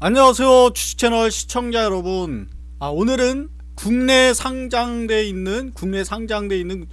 안녕하세요 주식채널 시청자 여러분. 아, 오늘은 국내 상장돼 있는 국내 상장돼 있는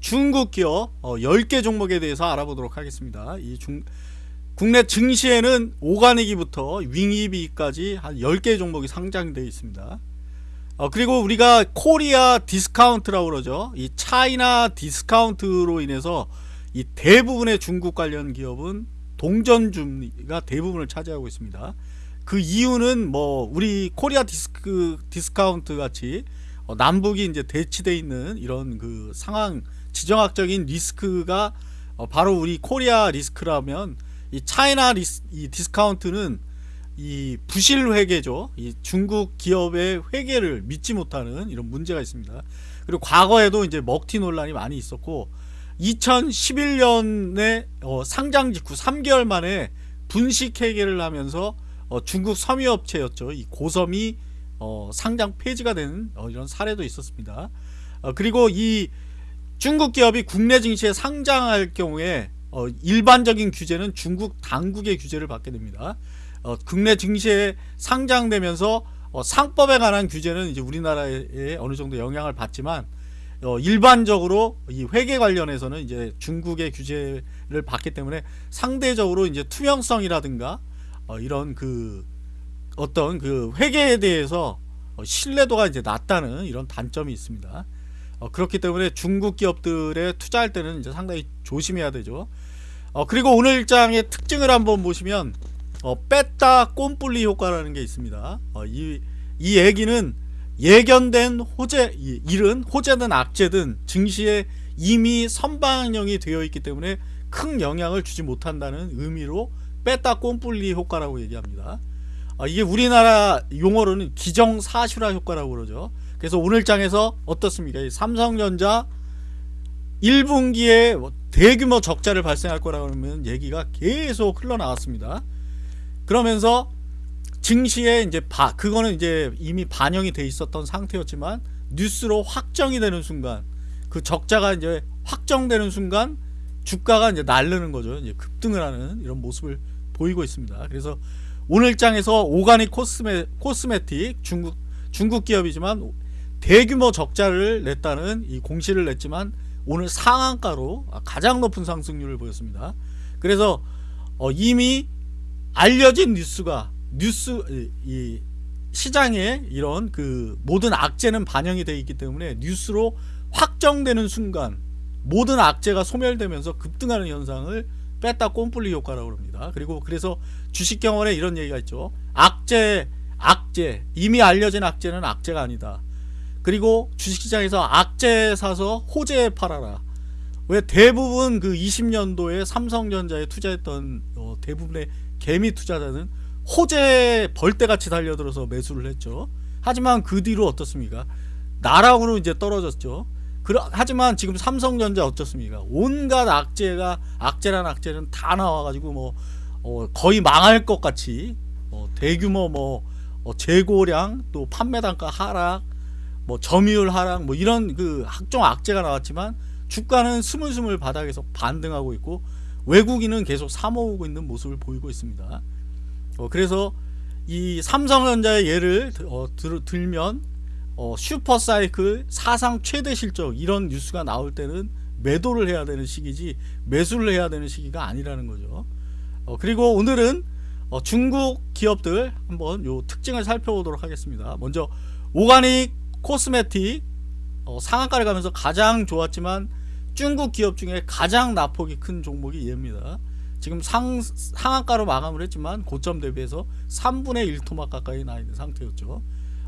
중국 기업 어, 10개 종목에 대해서 알아보도록 하겠습니다. 이 중, 국내 증시에는 오가닉이부터 윙이비까지 한 10개 종목이 상장되어 있습니다. 어, 그리고 우리가 코리아 디스카운트라고 그러죠. 이 차이나 디스카운트로 인해서 이 대부분의 중국 관련 기업은 동전주가 대부분을 차지하고 있습니다 그 이유는 뭐 우리 코리아 디스크 디스카운트 같이 어, 남북이 이제 대치돼 있는 이런 그 상황 지정학적인 리스크가 어, 바로 우리 코리아 리스크라면 이 차이나 리스, 이 디스카운트는 이 부실 회계죠. 이 중국 기업의 회계를 믿지 못하는 이런 문제가 있습니다. 그리고 과거에도 이제 먹튀 논란이 많이 있었고 2011년에 어, 상장 직후 3개월 만에 분식 회계를 하면서 어, 중국 섬유업체였죠. 이 고섬이 어, 상장 폐지가 된 어, 이런 사례도 있었습니다. 어, 그리고 이 중국 기업이 국내 증시에 상장할 경우에 어, 일반적인 규제는 중국 당국의 규제를 받게 됩니다. 어, 국내 증시에 상장되면서 상법에 관한 규제는 이제 우리나라에 어느 정도 영향을 받지만 일반적으로 이 회계 관련해서는 이제 중국의 규제를 받기 때문에 상대적으로 이제 투명성이라든가 어, 이런 그 어떤 그 회계에 대해서 어, 신뢰도가 이제 낮다는 이런 단점이 있습니다. 어, 그렇기 때문에 중국 기업들에 투자할 때는 이제 상당히 조심해야 되죠. 어, 그리고 오늘 일장의 특징을 한번 보시면 어, 뺐다 꼼뿔리 효과라는 게 있습니다. 어, 이, 이 얘기는 예견된 호재, 일은 호재든 악재든 증시에 이미 선방형이 되어 있기 때문에 큰 영향을 주지 못한다는 의미로 뺐다 꼼뿔리 효과라고 얘기합니다. 아, 이게 우리나라 용어로는 기정사실화 효과라고 그러죠. 그래서 오늘 장에서 어떻습니까? 삼성전자 1분기에 뭐 대규모 적자를 발생할 거라고 하면 얘기가 계속 흘러나왔습니다. 그러면서 증시에 이제 바, 그거는 이제 이미 반영이 돼 있었던 상태였지만 뉴스로 확정이 되는 순간 그 적자가 이제 확정되는 순간 주가가 이제 날르는 거죠. 이제 급등을 하는 이런 모습을 보이고 있습니다. 그래서 오늘 장에서 오가닉 코스메, 코스메틱 중국 중국 기업이지만 대규모 적자를 냈다는 이 공시를 냈지만 오늘 상한가로 가장 높은 상승률을 보였습니다. 그래서 어 이미 알려진 뉴스가 뉴스 이 시장에 이런 그 모든 악재는 반영이 되어 있기 때문에 뉴스로 확정되는 순간 모든 악재가 소멸되면서 급등하는 현상을 뺐다 꼼뿔리 효과라고 합니다. 그리고 그래서 주식경원에 이런 얘기가 있죠. 악재, 악재, 이미 알려진 악재는 악재가 아니다. 그리고 주식시장에서 악재 사서 호재 팔아라. 왜 대부분 그 20년도에 삼성전자에 투자했던 어, 대부분의 개미 투자자는 호재 벌떼같이 달려들어서 매수를 했죠. 하지만 그 뒤로 어떻습니까? 나락으로 이제 떨어졌죠. 그러, 하지만 지금 삼성전자 어떻습니까? 온갖 악재가 악재란 악재는 다 나와가지고 뭐 어, 거의 망할 것 같이 어, 대규모 뭐 어, 재고량 또 판매 단가 하락 뭐 점유율 하락 뭐 이런 그 각종 악재가 나왔지만 주가는 스물스물 바닥에서 반등하고 있고 외국인은 계속 사모으고 있는 모습을 보이고 있습니다. 어, 그래서 이 삼성전자의 예를 어, 들, 들면 어, 슈퍼사이클 사상 최대 실적 이런 뉴스가 나올 때는 매도를 해야 되는 시기지 매수를 해야 되는 시기가 아니라는 거죠. 어, 그리고 오늘은 어, 중국 기업들 한번 요 특징을 살펴보도록 하겠습니다. 먼저 오가닉 코스메틱 어, 상한가를 가면서 가장 좋았지만 중국 기업 중에 가장 낙폭이 큰 종목이 얘입니다. 지금 상, 상한가로 마감을 했지만 고점 대비해서 3분의 1토막 가까이 나 있는 상태였죠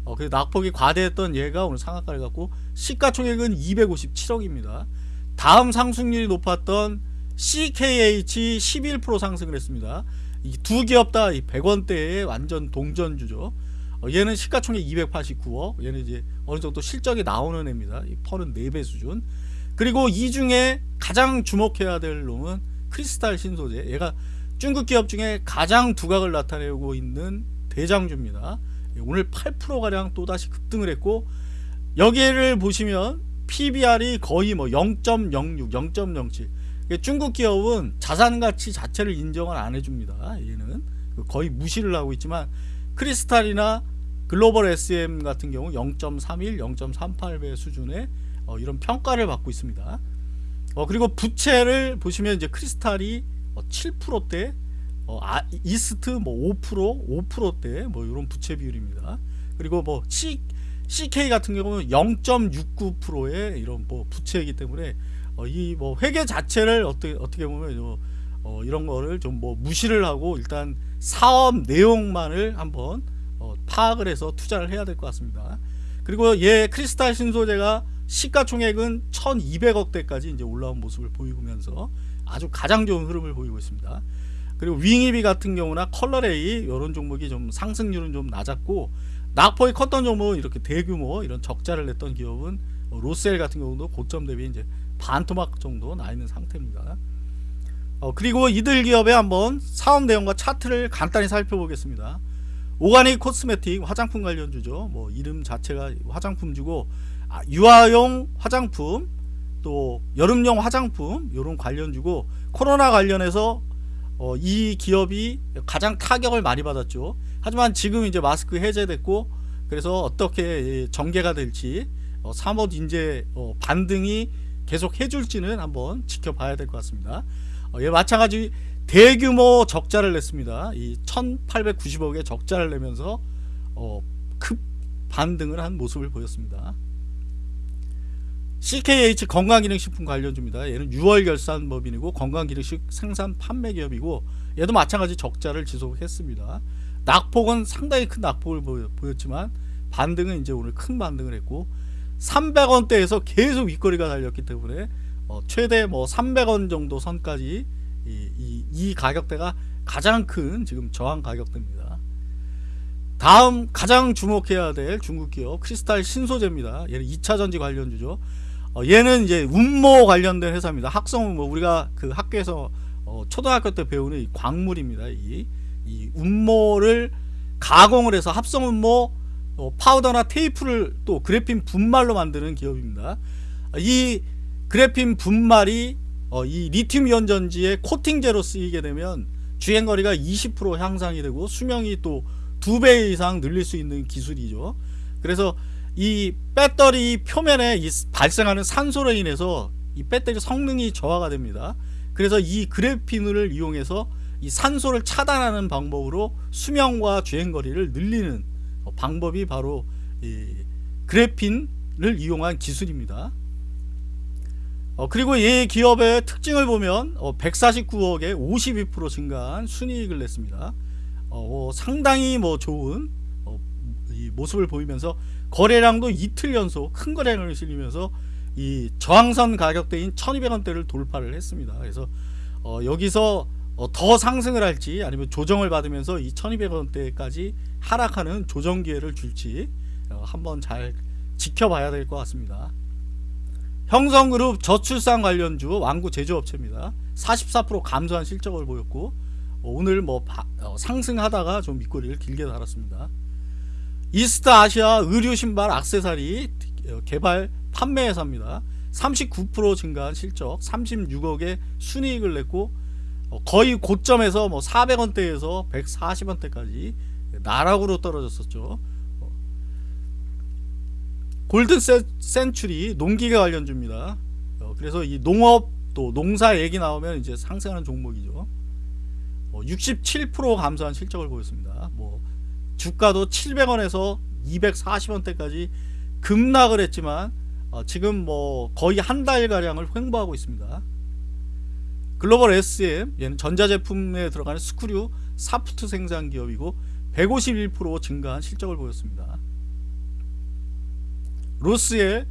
어, 그 낙폭이 과대했던 얘가 오늘 상한가를 갖고 시가총액은 257억입니다. 다음 상승률이 높았던 CKH 11% 상승을 했습니다. 이 두 기업 다 100원대의 완전 동전주죠. 어, 얘는 시가총액 289억. 얘는 이제 어느 정도 실적이 나오는 애입니다. 이 펄은 4배 수준. 그리고 이 중에 가장 주목해야 될 놈은 크리스탈 신소재. 얘가 중국 기업 중에 가장 두각을 나타내고 있는 대장주입니다. 오늘 8%가량 또다시 급등을 했고 여기를 보시면 PBR이 거의 뭐 0.06, 0.07 중국 기업은 자산가치 자체를 인정을 안 해줍니다 얘는 거의 무시를 하고 있지만 크리스탈이나 글로벌 SM 같은 경우 0.31, 0.38배 수준의 어, 이런 평가를 받고 있습니다. 어, 그리고 부채를 보시면 이제 크리스탈이 어, 7%대, 어, 아, 이스트 뭐 5%, 5%대 뭐 이런 부채 비율입니다. 그리고 뭐 C, CK 같은 경우는 0.69%의 이런 뭐 부채이기 때문에 어, 이뭐 회계 자체를 어떻게 어떻게 보면 요, 어, 이런 거를 좀 뭐 무시를 하고 일단 사업 내용만을 한번 어, 파악을 해서 투자를 해야 될 것 같습니다. 그리고 얘 크리스탈 신소재가 시가총액은 1200억대까지 이제 올라온 모습을 보이면서 아주 가장 좋은 흐름을 보이고 있습니다. 그리고 윙이비 같은 경우나 컬러레이 이런 종목이 좀 상승률은 좀 낮았고 낙폭이 컸던 종목은 이렇게 대규모 이런 적자를 냈던 기업은 어, 로스웰 같은 경우도 고점 대비 이제 반토막 정도 나 있는 상태입니다. 어, 그리고 이들 기업의 한번 사업 내용과 차트를 간단히 살펴보겠습니다. 오가닉 코스메틱 화장품 관련주죠. 뭐 이름 자체가 화장품주고 아, 유아용 화장품 또 여름용 화장품 이런 관련주고 코로나 관련해서 어, 이 기업이 가장 타격을 많이 받았죠. 하지만 지금 이제 마스크 해제됐고 그래서 어떻게 전개가 될지 어, 사못 인재 어, 반등이 계속 해줄지는 한번 지켜봐야 될 것 같습니다. 어, 예, 마찬가지 대규모 적자를 냈습니다. 이 1890억의 적자를 내면서 어, 급 반등을 한 모습을 보였습니다. CKH 건강기능식품 관련주입니다. 얘는 6월 결산법인이고 건강기능식 생산 판매 기업이고 얘도 마찬가지 적자를 지속했습니다. 낙폭은 상당히 큰 낙폭을 보였지만 반등은 이제 오늘 큰 반등을 했고 300원대에서 계속 윗거리가 달렸기 때문에 어, 최대 뭐 300원 정도 선까지 이, 이, 이 가격대가 가장 큰 지금 저항 가격대입니다. 다음 가장 주목해야 될 중국 기업 크리스탈 신소재입니다. 얘는 2차전지 관련주죠. 어, 얘는 이제 운모 관련된 회사입니다. 학성 운모 우리가 그 학교에서 어, 초등학교 때 배우는 이 광물입니다. 이, 이 운모를 가공을 해서 합성 운모 어, 파우더나 테이프를 또 그래핀 분말로 만드는 기업입니다. 이 그래핀 분말이 어, 이 리튬 이온 전지의 코팅제로 쓰이게 되면 주행거리가 20% 향상이 되고 수명이 또 두 배 이상 늘릴 수 있는 기술이죠. 그래서 이 배터리 표면에 이 발생하는 산소로 인해서 이 배터리 성능이 저하가 됩니다. 그래서 이 그래핀을 이용해서 이 산소를 차단하는 방법으로 수명과 주행거리를 늘리는 방법이 바로 그래핀을 이용한 기술입니다. 어, 그리고 이 기업의 특징을 보면 어, 149억에 52% 증가한 순이익을 냈습니다. 어, 상당히 뭐 좋은 어, 모습을 보이면서 거래량도 이틀 연속 큰 거래량을 실리면서 이 저항선 가격대인 1200원대를 돌파를 했습니다. 그래서 어, 여기서 어, 더 상승을 할지 아니면 조정을 받으면서 이 1200원대까지 하락하는 조정 기회를 줄지 어, 한번 잘 지켜봐야 될 것 같습니다. 형성그룹 저출산 관련주 완구 제조업체입니다. 44% 감소한 실적을 보였고 어, 오늘 뭐 바, 어, 상승하다가 좀 밑거리를 길게 달았습니다. 이스타 아시아 의류 신발 악세사리 어, 개발 판매 회사입니다. 39% 증가한 실적 36억의 순이익을 냈고 어, 거의 고점에서 뭐 400원대에서 140원대까지 나락으로 떨어졌었죠. 어, 골든 센츄리 농기계 관련주입니다. 어, 그래서 이 농업 또 농사 얘기 나오면 이제 상승하는 종목이죠. 67% 감소한 실적을 보였습니다. 뭐 주가도 700원에서 240원대까지 급락을 했지만 지금 뭐 거의 한 달 가량을 횡보하고 있습니다. 글로벌 SM 얘는 전자제품에 들어가는 스크류 사프트 생산 기업이고 151% 증가한 실적을 보였습니다. 로스의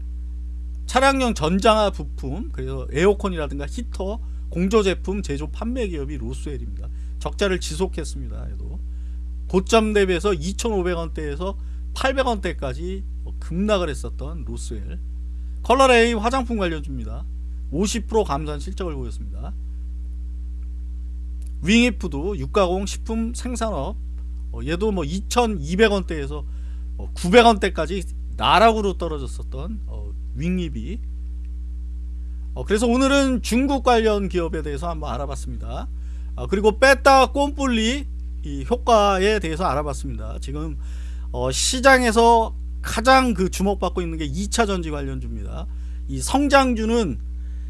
차량용 전장화 부품 그래서 에어컨이라든가 히터 공조 제품 제조 판매 기업이 로스웰입니다. 적자를 지속했습니다. 얘도 고점 대비해서 2,500원대에서 800원대까지 급락을 했었던 로스웰 컬러레이 화장품 관련주입니다. 50% 감소한 실적을 보였습니다. 윙이프도 육가공 식품 생산업 어, 얘도 뭐 2200원대에서 어, 900원대까지 나락으로 떨어졌었던 어, 윙입이 어, 그래서 오늘은 중국 관련 기업에 대해서 한번 알아봤습니다 아, 그리고 빼따 꼼뿔리 이 효과에 대해서 알아봤습니다. 지금 어, 시장에서 가장 그 주목받고 있는 게 2차 전지 관련주입니다. 이 성장주는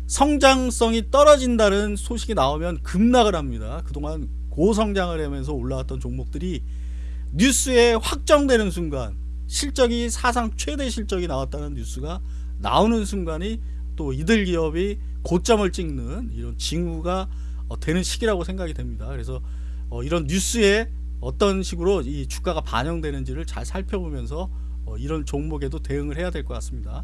성장성이 떨어진다는 소식이 나오면 급락을 합니다. 그동안 고성장을 하면서 올라왔던 종목들이 뉴스에 확정되는 순간 실적이 사상 최대 실적이 나왔다는 뉴스가 나오는 순간이 또 이들 기업이 고점을 찍는 이런 징후가 어, 되는 시기라고 생각이 됩니다. 그래서 어, 이런 뉴스에 어떤 식으로 이 주가가 반영되는지를 잘 살펴보면서 어, 이런 종목에도 대응을 해야 될 것 같습니다.